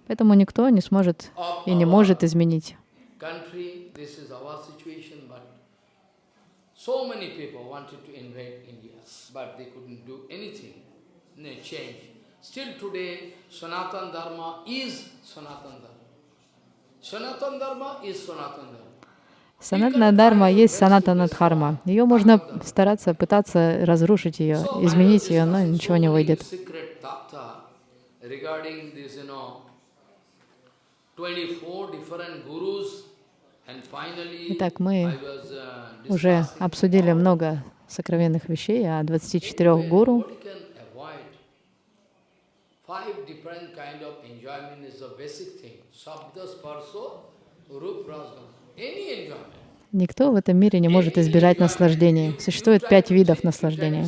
Поэтому никто не сможет и не может изменить. Still today, Sanatan Dharma is Sanatan Dharma. Sanatan Dharma is Sanatan Dharma. Санатна Дharma есть санатана Дхарма. Ее можно стараться, пытаться разрушить ее, изменить ее, но ничего не выйдет. Secret tattva regarding this, you know, 24 different gurus, and finally Итак, мы uh, уже обсудили много сокровенных вещей о 24 гуру. What you can avoid. Five different kind of enjoyment is the basic thing. Sabda, sparso, rup, rasga. Any enjoyment. Никто в этом мире не может избежать наслаждения. Существует пять видов наслаждения.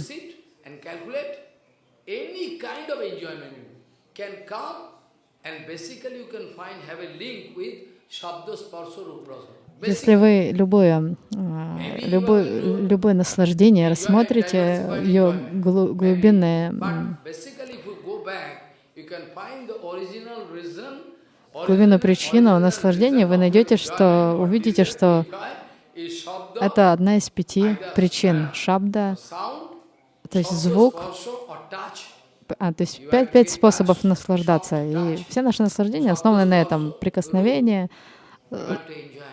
And basically you can find have a link with Shabda, Sparso, Rup, Rasa. Если вы любое, а, любое, любое наслаждение рассмотрите, ее глу- глубинное, глубину причину наслаждения, вы найдете, что увидите, что это одна из пяти причин. Шабда, то есть звук, а, то есть пять, пять способов наслаждаться. И все наши наслаждения основаны на этом. Прикосновение,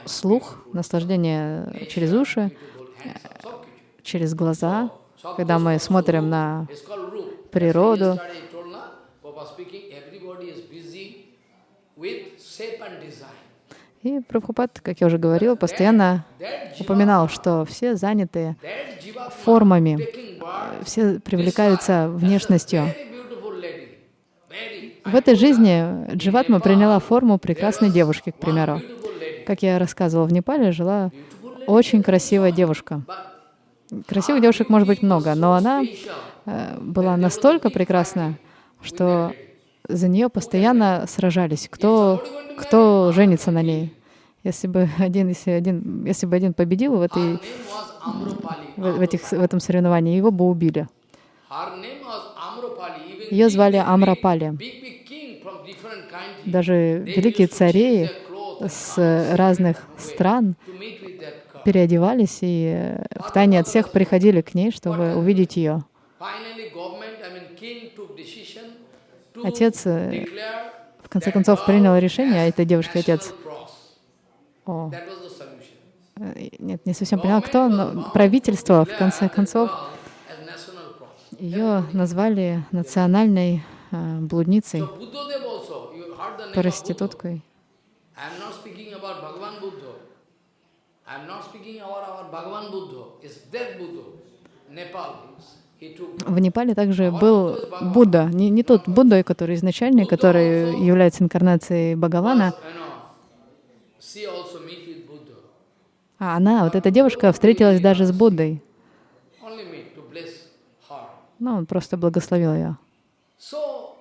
Слух, наслаждение через уши, через глаза, когда мы смотрим на природу. И Прабхупад, как я уже говорил, постоянно упоминал, что все заняты формами, все привлекаются внешностью. В этой жизни Дживатма приняла форму прекрасной девушки, к примеру. Как я рассказывала, в Непале жила очень красивая девушка. Красивых девушек может быть много, но она э, была настолько прекрасна, что за нее постоянно сражались, кто, кто женится на ней. Если бы один, если один, если бы один победил в, этой, в, этих, в этом соревновании, его бы убили. Ее звали Амрапали. Даже великие цари с разных стран переодевались и э, втайне от всех приходили к ней, чтобы увидеть ее. Отец, э, в конце концов, принял решение, а этой девушке отец. О, э, нет, не совсем поняла, кто, но правительство, в конце концов, ее назвали национальной блудницей, So В Непале также был Будда, не, не тот Будда, который изначальный, который является инкарнацией Бхагавана, а она, вот эта девушка, встретилась даже с Буддой. Her. Ну, он просто благословил ее. So,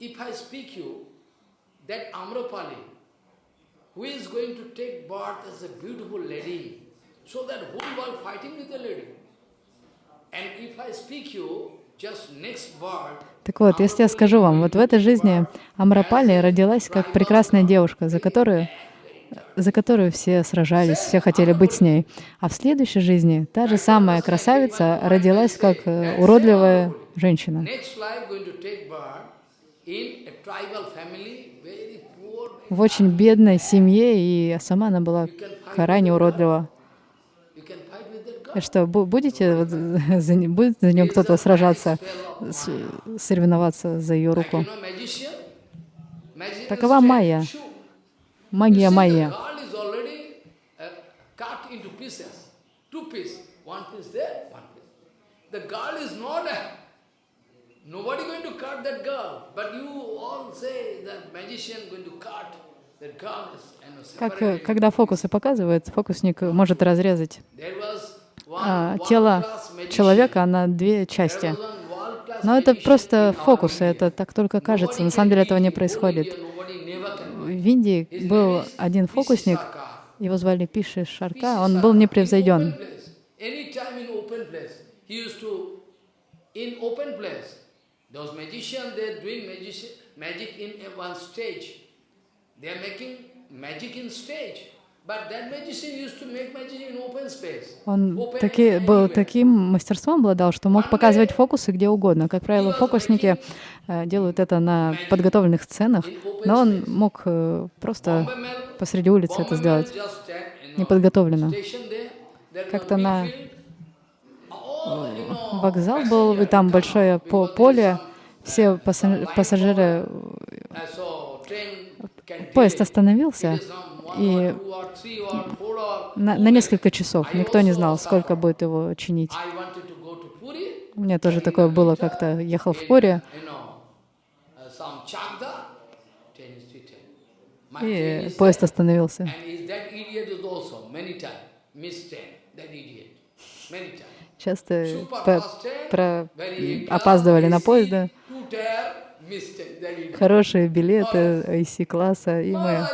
if I speak you, that Amrapali, who is going to take birth as a beautiful lady, so that whole world fighting with the lady. And if I speak you, just next birth, Так вот, если я скажу вам, вот в этой жизни Амрапали родилась как прекрасная девушка, за которую, за которую все сражались, все хотели быть с ней. А в следующей жизни та же самая красавица родилась как э, уродливая женщина. В очень бедной семье, и сама она была крайне уродлива. что, бу- будете вот за, будет за нее кто-то сражаться, с- соревноваться за ее руку? Такова майя. Магия майя. Uh. The girl is not a, nobody going to cut that girl. But you all say that magician going to cut that girl Как, э, когда фокусы показывают, фокусник может разрезать а, тело человека на две части. Но это просто фокусы, это так только кажется. На самом деле этого не происходит. В. Индии был один фокусник, его звали Пиши Шарка, он был непревзойден. Those magicians, they're doing magic, magic in one stage. They are making magic in stage. Он таки, был таким мастерством обладал, что мог показывать фокусы где угодно. Как правило, фокусники э, делают это на подготовленных сценах, но он мог э, просто посреди улицы это сделать. неподготовленно. Как-то на big field. All, you know, Вокзал был, и там большое поле, все uh, пассажиры. Uh, поезд остановился, и на, на несколько часов. Никто не знал, сколько будет его чинить. У меня тоже такое было, как-то ехал в Пури, uh, и поезд остановился. Часто по- про- опаздывали на поезда. Хорошие билеты IC-класса, и мы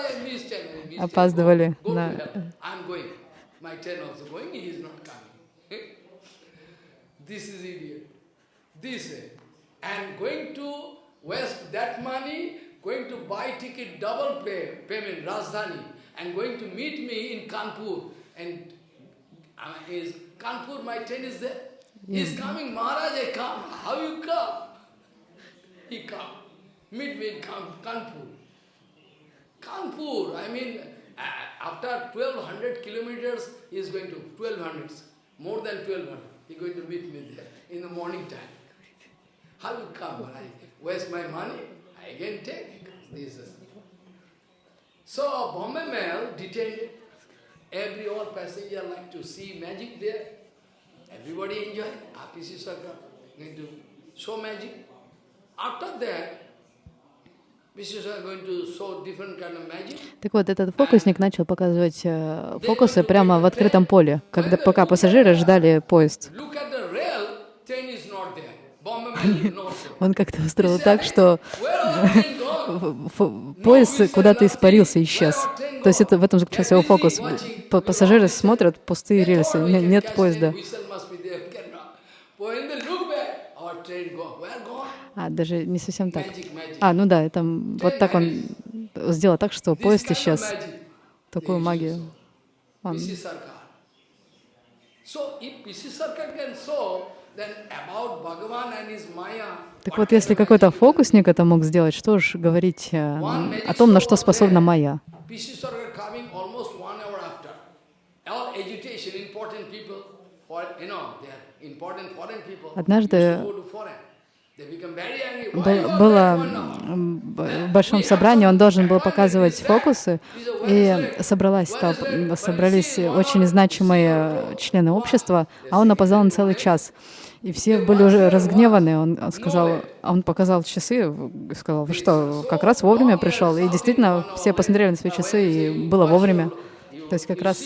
опаздывали на... And going to waste that money, going to buy ticket double pay, payment, Rajdhani, and going to meet me in Kanpur. And uh, is Kanpur, my train is there. He's coming, Maharaj, I come. How you come? He come. Meet me in Kan- Kanpur. Kanpur, I mean, uh, after 1200 kilometers, he is going to 1200, more than 1200. He is going to meet me there in the morning time. How you come? I waste my money, I again take this. is- So Bombay Mail detained it. Every all passenger like to see magic there. Everybody enjoy. RPC Sarkar going to show magic. After that. Так вот, этот фокусник начал показывать э, фокусы прямо в открытом поле, когда пока пассажиры ждали поезд. Он как-то устроил так, что Поезд куда-то испарился, исчез. То есть это в этом заключался его фокус. Пассажиры смотрят пустые рельсы, нет поезда. А, даже не совсем так. А, ну да, это вот так он сделал так, что поезд исчез. Такую магию. Он. So if Sarkar can show, then about Bhagavan and his Maya. Так вот, если какой-то фокусник это мог сделать, что ж говорить э, о том, на что способна people. Однажды было в большом собрании, он должен был показывать фокусы, и собралась, толп- м, собрались очень значимые члены общества, а он опоздал на целый час. И все были уже разгневаны. Он он сказал, а он показал часы, сказал, вы что, как раз вовремя пришел. И действительно, все посмотрели на свои часы, и было вовремя. То есть как раз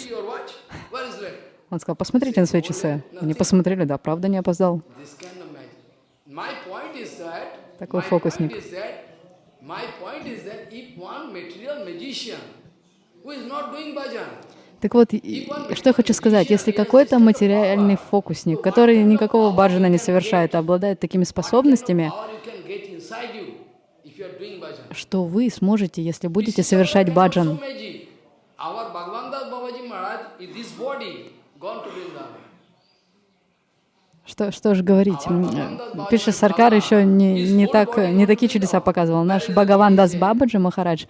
он сказал, посмотрите на свои часы. Они посмотрели, да, правда не опоздал. Такой фокусник. My point is that if one material magician who is not doing bhajan, Так вот, что я хочу сказать, если какой-то материальный фокусник, который никакого баджана не совершает, а обладает такими способностями, что вы сможете, если будете совершать баджан. So magic. Our Bhagavan Das Babaji Maharaj is this body gone to Vrindavan. Что, что же говорить? М, Пиша Саркар еще не, не, так, не такие чудеса показывал. Наш Бхагаван Дас Бабаджи Махарадж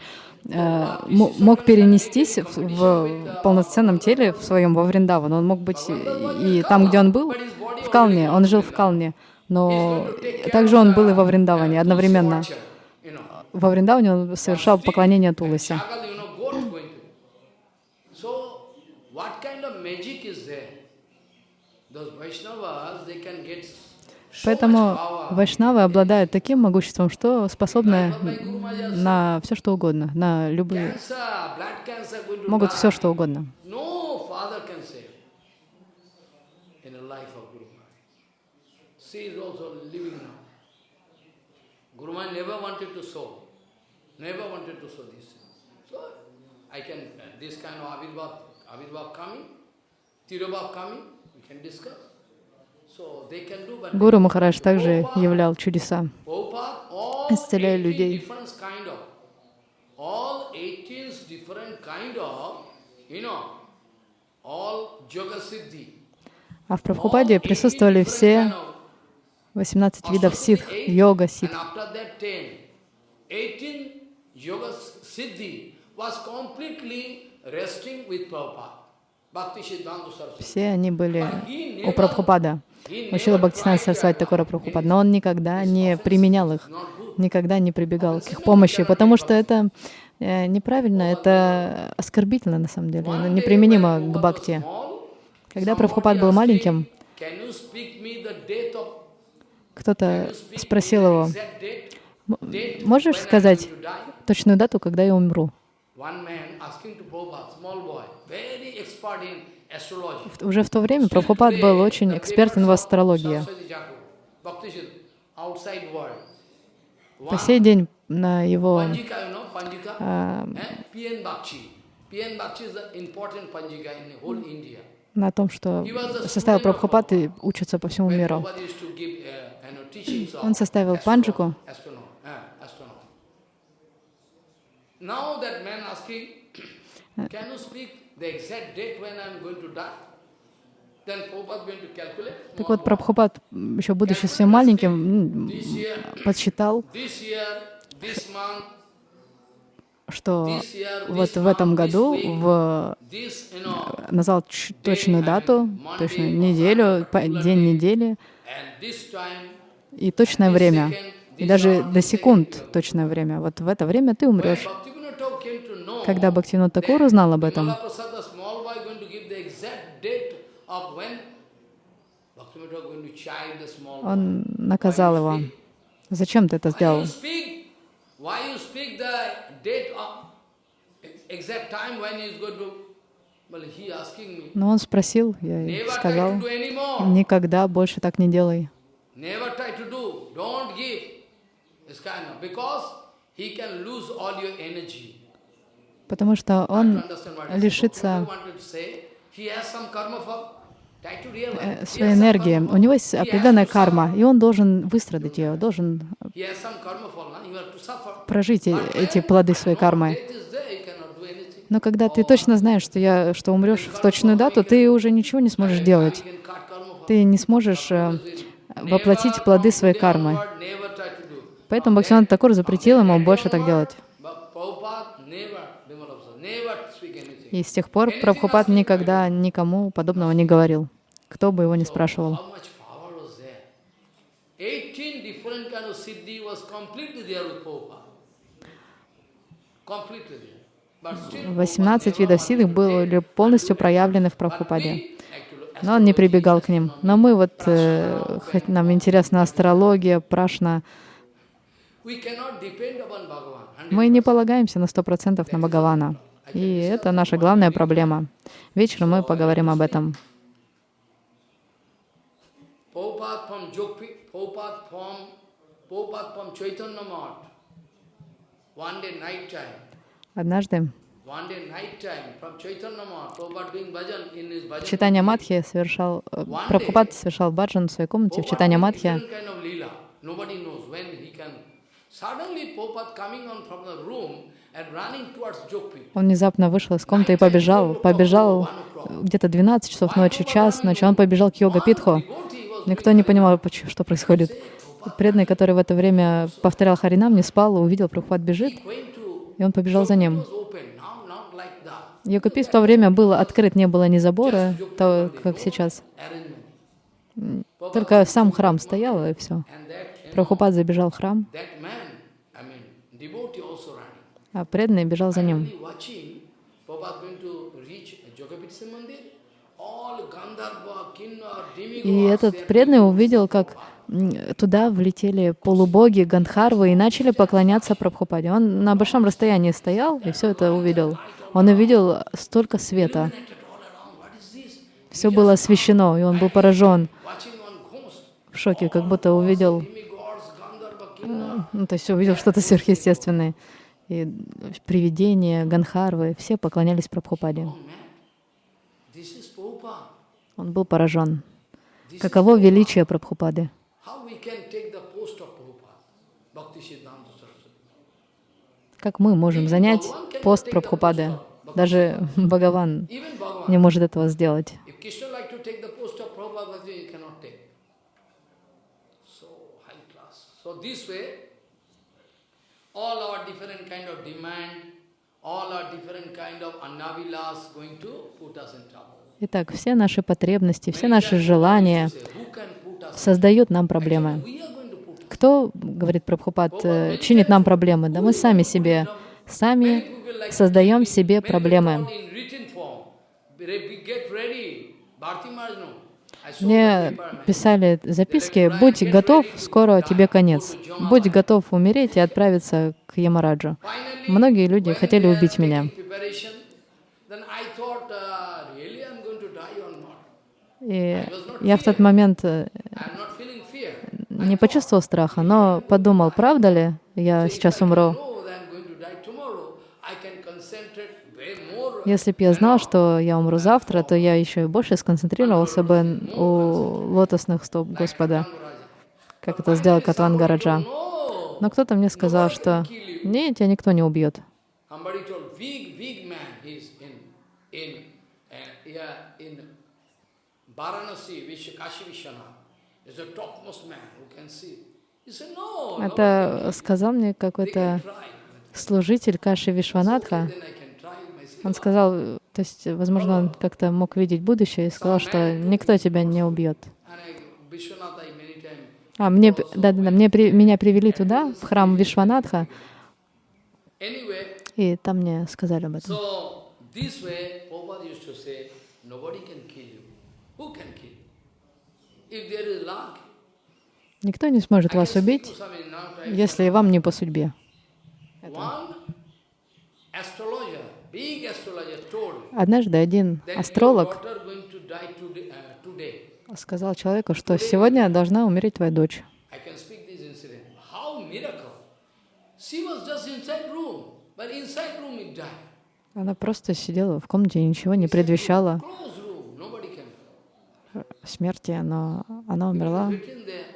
э, мог перенестись в, в полноценном теле в своем во Вриндаван. Он мог быть и, там, где он был, в Калне. Он жил в Калне. Но также он был и во Вриндаване одновременно. Во Вриндаване он совершал поклонение Туласе. Shagal, you know, goat going to. So, what kind of magic is there? Those Vaishnavas, they can get so Поэтому вайшнавы обладают таким могуществом, что способны на все что угодно, на любые, могут все что угодно. I can, uh, this kind of Avirbhav, Avirbhav coming, Tirobhav coming, Гуру Махарадж также являл чудеса, исцеляя 18 людей. different kind of, all 18 different kind of, you know, all yoga siddhi. А в Прабхупаде присутствовали все 18 видов ситх, йога, ситх. after that 10, 18 yoga siddhi was completely resting with Prabhupada. Все они были у Прабхупада. Учила Бхактисана Сарасвати Такора Прабхупад, но он никогда не применял их, никогда не прибегал к их помощи, потому что это э, неправильно, это оскорбительно на самом деле, неприменимо к бхакти. Когда Прабхупад был маленьким, кто-то спросил его, exact date? «М- Date можешь сказать going to die?» точную дату, когда я умру? Уже в то время Прабхупад был очень экспертен в астрологии. По сей день на его а, Eh? На том, что составил Прабхупад и учится по всему миру. Uh, Он составил панджику. eh. Now that man asking, can you speak Так вот, Прабхупад, еще будучи совсем маленьким, подсчитал, что вот в этом году, в, назвал точную дату, точную неделю, день недели и точное время, и даже до секунд точное время. Вот в это время ты умрешь. Когда Бхактивинод Такур узнал об этом, Vimala Prasad, the small boy, going to give the exact date of when Bhaktivinoda Thakur going to chide the small boy. Он наказал его. Зачем ты это сделал? Но он спросил, я сказал, никогда больше так не делай. Потому что он лишится э, своей энергии. У него есть определенная карма, и он должен выстрадать ее, должен прожить э- эти плоды своей кармы. Но когда ты точно знаешь, что, я, что умрешь в точную дату, ты уже ничего не сможешь делать. Ты не сможешь э, воплотить плоды своей кармы. Поэтому Бхактивинод Такур запретил ему больше так делать. И с тех пор Прабхупад никогда никому подобного не говорил, кто бы его ни спрашивал. How much power was there? 18 different kind of siddhi was completely there with Prabhupada. Completely there. But still, 18 видов ситх были полностью проявлены в Прабхупаде. Но он не прибегал к ним. Но мы вот, э, хоть нам интересна астрология, прашна, мы не полагаемся на 100% на Бхагавана. И это наша главная проблема. Вечером мы поговорим об этом. Prabhupada from Jogpi, Prabhupada from, Prabhupada from Chaitanya Math. One day night time, Однажды в Читания Мадхи совершал, э, Прабхупад совершал баджан в своей комнате в Читания Мадхи. Он внезапно вышел из комнаты и побежал. Побежал э, где-то 12 часов ночи, час ночи. Он побежал к йога-питху. Никто не понимал, что происходит. Преданный, который в это время повторял Харинам, не спал, увидел, Прабхупад бежит, и он побежал за ним. Йога-пит в то время был открыт, не было ни забора, то, как сейчас. Только сам храм стоял, и все. Прабхупад забежал в храм, а преданный бежал за ним. Only watching, Prabhupada going to reach Jogapiti Mandir, all Gandharva, Kinnor, И этот преданный увидел, как туда влетели полубоги, гандхарвы и начали поклоняться Прабхупаде. Он на большом расстоянии стоял и все это увидел. Он увидел столько света. Все было освещено, и он был поражен, в шоке, как будто увидел, ну, то есть увидел что-то сверхъестественное. И привидения, гандхарвы, все поклонялись Прабхупаде. Oh man, this is Prabhupada. Он был поражен. Каково величие Прабхупады? Как мы можем занять пост Прабхупады? Даже Бхагаван не может этого сделать. all our different kind of demand, all our different kind of annavilas going to put us in trouble. Итак, все наши потребности, все наши желания создают нам проблемы. Кто, говорит Прабхупад, э, чинит нам проблемы? Да мы сами себе, сами создаем себе проблемы. Мне писали записки, будь готов, скоро тебе конец. Будь готов умереть и отправиться к Ямараджу. Многие люди хотели убить меня. taking preparation, then I thought, uh, really I'm going to die or not? И я в тот момент э, не почувствовал страха, но подумал, правда ли я сейчас умру? Если бы я знал, что я умру завтра, то я еще и больше сконцентрировался бы у лотосных стоп Господа, как это сделал Катван Раджа. No. Но кто-то мне сказал, что нет, тебя никто не убьет. Это сказал мне какой-то служитель Каши Вишванатха. Он сказал, то есть, возможно, он как-то мог видеть будущее и сказал, что никто тебя не убьет. А мне, да, да, да, мне при- меня привели туда, в храм Вишванатха, и там мне сказали об этом. Никто не сможет вас убить, если вам не по судьбе. Однажды один астролог. Uh, сказал человеку, что сегодня должна умереть твоя дочь. Она просто сидела в комнате и ничего не предвещала Closed room, nobody can. Смерти, но она умерла.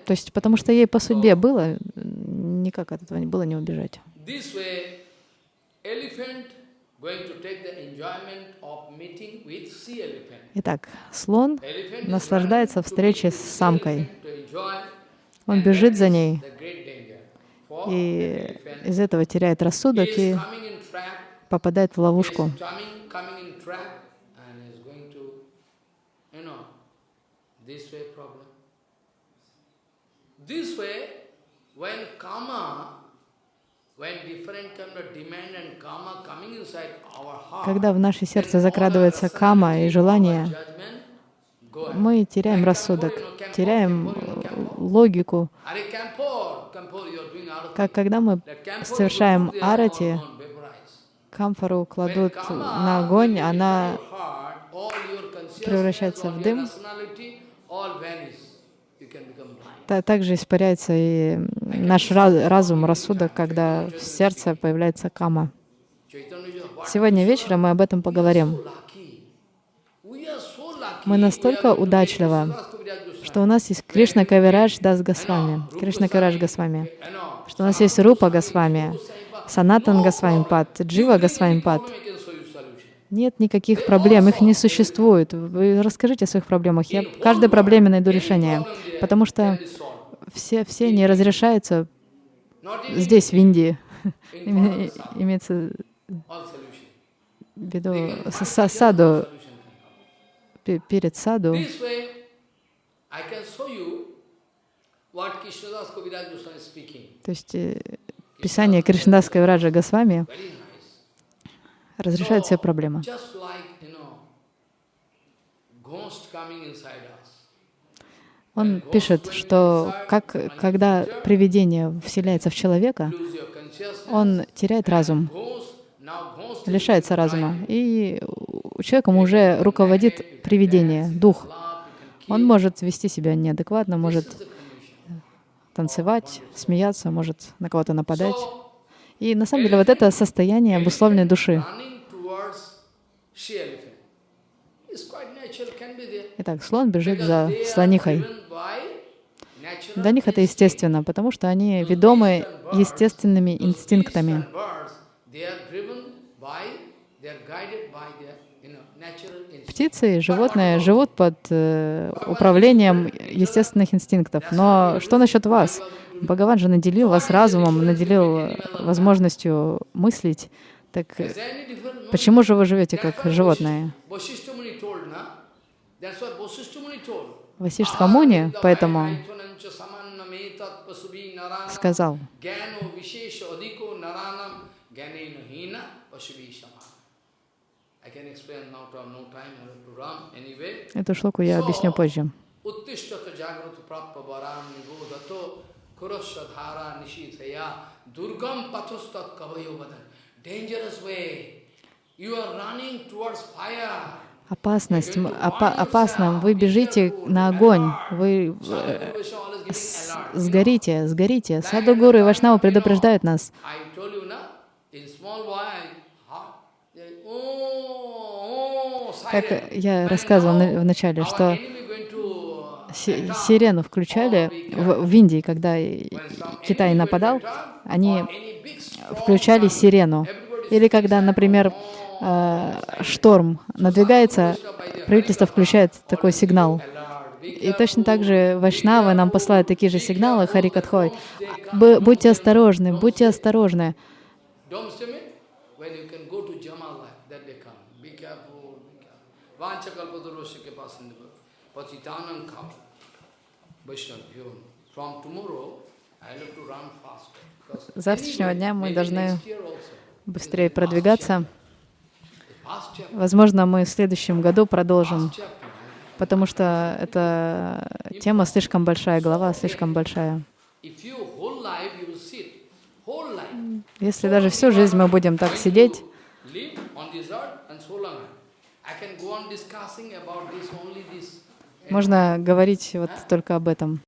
То есть потому что ей по судьбе было, никак от этого не было не убежать. Итак, слон наслаждается встречей с самкой. Он бежит за ней и из этого теряет рассудок и попадает в ловушку. is coming, coming in trap, and is going to, you know, this way problem. This way, when karma, when different kind of demand and karma coming inside our heart, Когда в наше сердце закрадывается кама и желание, мы теряем рассудок, теряем логику. Как когда мы совершаем арати, камфору кладут на огонь, она превращается в дым. Также испаряется и наш ра- разум, рассудок, когда в сердце появляется кама. Сегодня вечером мы об этом поговорим. Мы настолько удачливы, что у нас есть Кришна Кавирадж Дас Госвами, Кришна Кавирадж Госвами, что у нас есть Рупа Госвами, Санатан Госвами Пад, Джива Госвами Пад. problem, I can show you solution. Нет никаких проблем, их не существует. Вы расскажите о своих проблемах. Я каждой проблеме найду решение, потому что все, все не разрешаются здесь, в Индии. Имеется в виду саду, перед саду. То есть э, Писание Кришнадас Кавираджа Госвами. Разрешает все проблемы. Он пишет, что как, когда привидение вселяется в человека, он теряет разум, лишается разума, и человеком уже руководит привидение, дух. Он может вести себя неадекватно, может танцевать, смеяться, может на кого-то нападать. И на самом деле вот это состояние обусловленной души. Итак, слон бежит за слонихой. Для них это естественно, потому что они ведомы естественными инстинктами. and birds, they are driven by, they are guided by their, you know, natural instinct. Птицы и животные живут под э, управлением естественных инстинктов. Но что насчет вас? Бхагаван же наделил вас разумом, наделил э, возможностью мыслить. Так э, почему же вы живете как животные? Васиштха Муни поэтому сказал, эту шлоку я объясню позже. Опасность, опа- опасно, вы бежите на огонь, вы э, с- сгорите, сгорите. Саду Гуру и Вашнава предупреждают нас. Как я рассказывал в начале, что сирену включали в, в Индии, когда Китай нападал, они включали сирену. Или когда, например, э, шторм надвигается, правительство включает такой сигнал. И точно так же Вайшнавы нам посылают такие же сигналы, Харикатхой. Будьте осторожны, будьте осторожны. Don't see me? When you can go to Jama life, that they come. Be careful, be Patitanam. From tomorrow, С завтрашнего дня мы должны быстрее продвигаться. Возможно, мы в следующем году продолжим, потому что эта тема слишком большая, глава слишком большая. Если даже всю жизнь мы будем так сидеть, можно говорить вот только об этом.